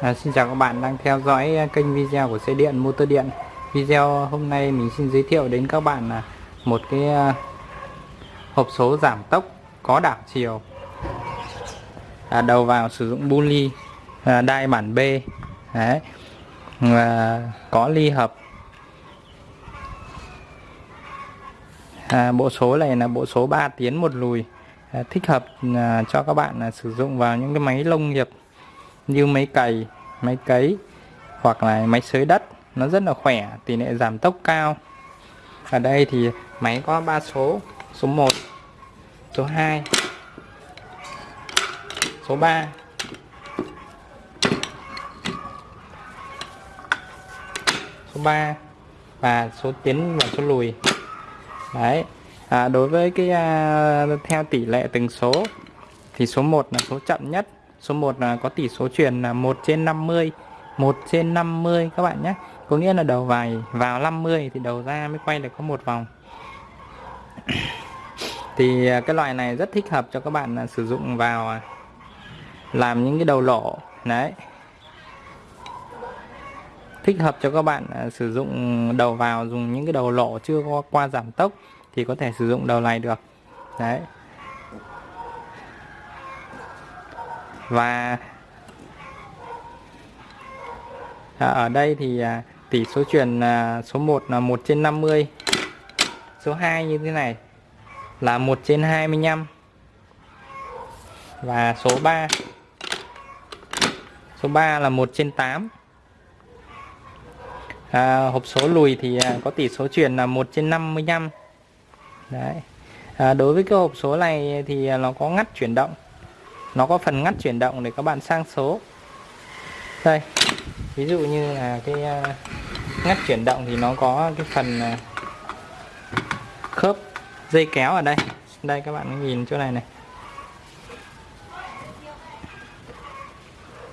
À, xin chào các bạn đang theo dõi à, kênh video của xe điện motor điện. Video hôm nay mình xin giới thiệu đến các bạn là một cái à, hộp số giảm tốc có đảo chiều. À, đầu vào sử dụng bu ly à, đai bản B Đấy. À, có ly hợp. À, bộ số này là bộ số 3 tiến một lùi à, thích hợp à, cho các bạn à, sử dụng vào những cái máy nông nghiệp như máy cày máy cấy hoặc là máy xới đất nó rất là khỏe tỷ lệ giảm tốc cao. Ở đây thì máy có 3 số số 1 số 2 số 3 số 3 và số tiến và số lùi. Đấy à, đối với cái à, theo tỷ lệ từng số thì số 1 là số chậm nhất số 1 là có tỷ số truyền là 1 trên 50 1 trên 50 các bạn nhé. Có nghĩa là đầu vài vào 50 thì đầu ra mới quay được có một vòng. Thì à, cái loại này rất thích hợp cho các bạn à, sử dụng vào à, làm những cái đầu lỗ đấy. Thích hợp cho các bạn sử dụng đầu vào dùng những cái đầu lỗ chưa qua giảm tốc thì có thể sử dụng đầu này được. Đấy. Và à, ở đây thì à, tỷ số truyền à, số 1 là 1 trên 50 số 2 như thế này là 1 trên 25 và số 3 số 3 là 1 trên 8 à, hộp số lùi thì có tỷ số truyền là 1 trên 55 đấy. À, đối với cái hộp số này thì nó có ngắt chuyển động nó có phần ngắt chuyển động để các bạn sang số. Đây, ví dụ như là cái à, ngắt chuyển động thì nó có cái phần à, khớp dây kéo ở đây. Đây, các bạn nhìn chỗ này này.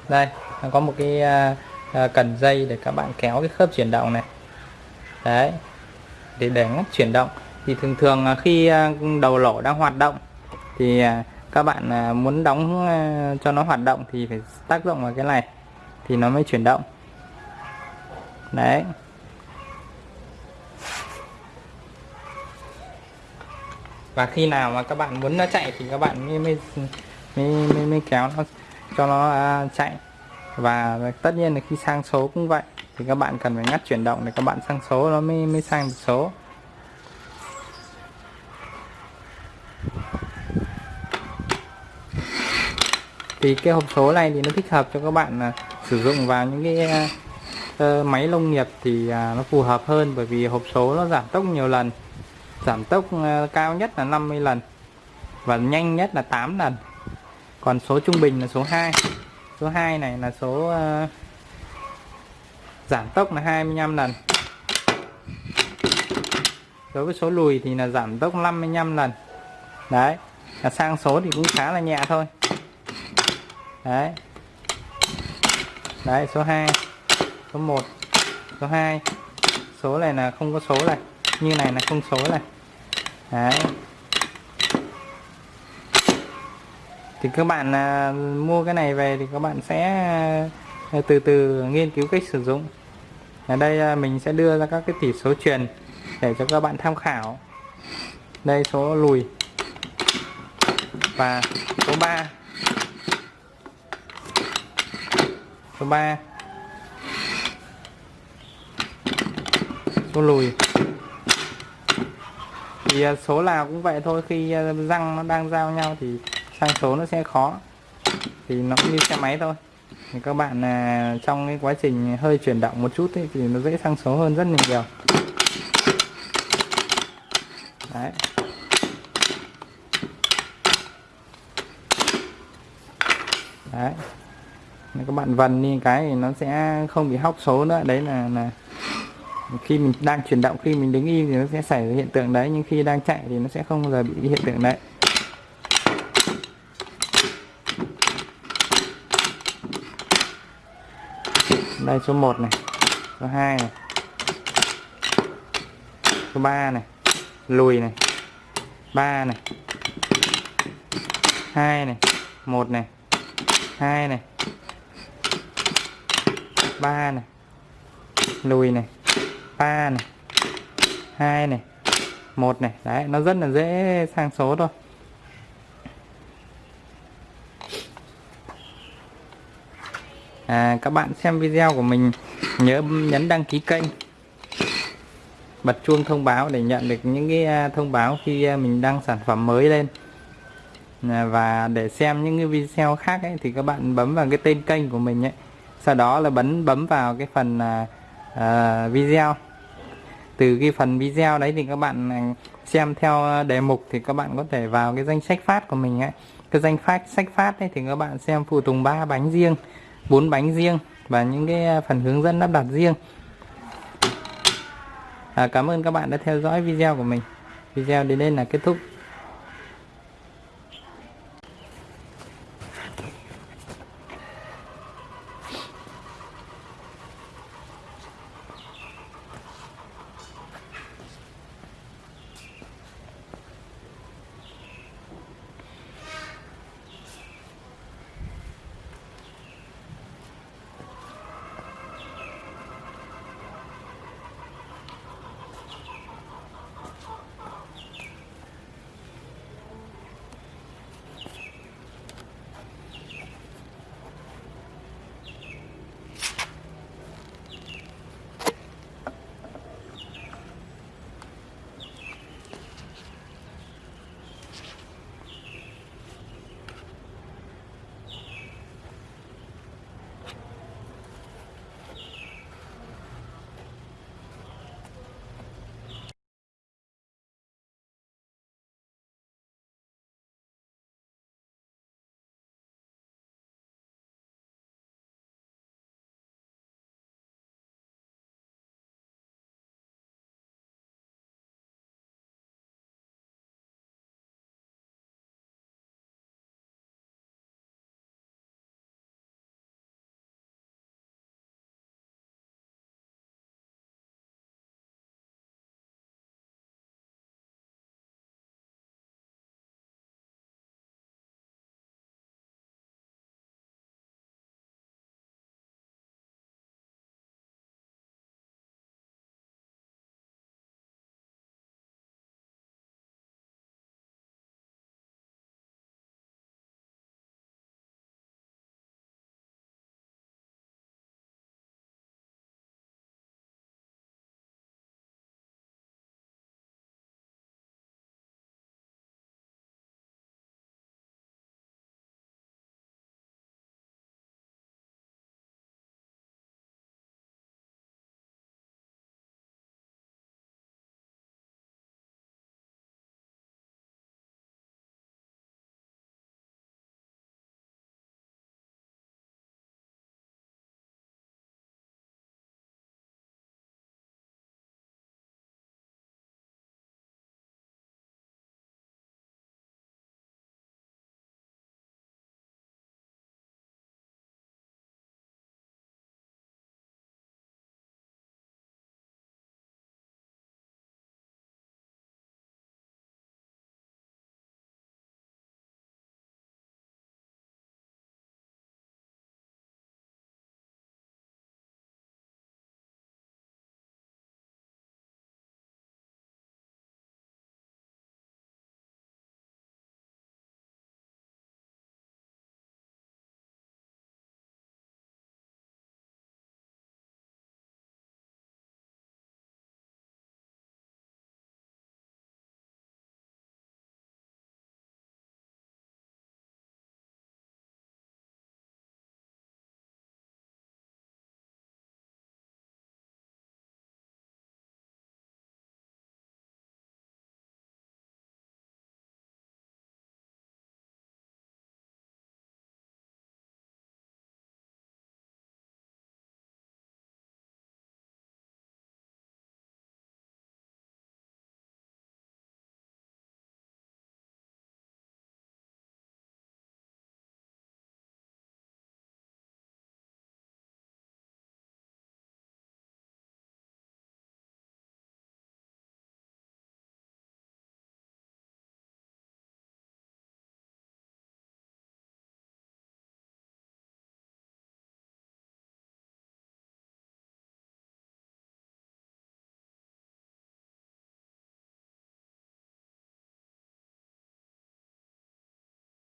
Đây, nó có một cái à, cần dây để các bạn kéo cái khớp chuyển động này. Đấy, để để ngắt chuyển động. Thì thường thường khi đầu lỗ đang hoạt động thì các bạn à, muốn đóng à, cho nó hoạt động thì phải tác động vào cái này thì nó mới chuyển động. Đấy. Và khi nào mà các bạn muốn nó chạy thì các bạn mới mới mới, mới, mới kéo nó cho nó à, chạy. Và tất nhiên là khi sang số cũng vậy thì các bạn cần phải ngắt chuyển động để các bạn sang số nó mới mới sang được số. Thì cái hộp số này thì nó thích hợp cho các bạn là sử dụng vào những cái uh, máy nông nghiệp thì uh, nó phù hợp hơn bởi vì hộp số nó giảm tốc nhiều lần. Giảm tốc uh, cao nhất là 50 lần và nhanh nhất là 8 lần. Còn số trung bình là số 2 số 2 này là số uh, giảm tốc là 25 lần. Đối với số lùi thì là giảm tốc 55 lần. Đấy là sang số thì cũng khá là nhẹ thôi đấy. Đấy số 2 số 1 số 2 số này là không có số này. Như này là không số này. Đấy. Thì các bạn à, mua cái này về thì các bạn sẽ à, từ từ nghiên cứu cách sử dụng. Ở đây à, mình sẽ đưa ra các cái tỷ số truyền để cho các bạn tham khảo. Đây số lùi. Và số 3 số 3 số lùi. Thì à, số nào cũng vậy thôi khi à, răng nó đang giao nhau thì sang số nó sẽ khó. Thì nó cũng như xe máy thôi. Thì các bạn à, trong cái quá trình hơi chuyển động một chút ấy, thì nó dễ sang số hơn rất nhiều. Đấy. Đấy các bạn vần đi, cái thì nó sẽ không bị hóc số nữa. Đấy là là khi mình đang chuyển động, khi mình đứng im thì nó sẽ xảy ra hiện tượng đấy, nhưng khi đang chạy thì nó sẽ không bao giờ bị hiện tượng đấy. Đây, số 1 này, số 2 này, số 3 này, lùi này 3 này 2 này 1 này 2 này ba này lùi này ba này hai này một này. Đấy nó rất là dễ sang số thôi. À, các bạn xem video của mình nhớ nhấn đăng ký kênh bật chuông thông báo để nhận được những cái à, thông báo khi à, mình đăng sản phẩm mới lên. À, và để xem những cái video khác ấy, thì các bạn bấm vào cái tên kênh của mình ấy sau đó là bấm bấm vào cái phần à, à, video. Từ cái phần video đấy thì các bạn à, xem theo đề mục thì các bạn có thể vào cái danh sách phát của mình ấy. Cái danh phát sách phát ấy thì các bạn xem phụ tùng ba bánh riêng bốn bánh riêng và những cái à, phần hướng dẫn lắp đặt riêng. À, cảm ơn các bạn đã theo dõi video của mình. Video đến đây là kết thúc.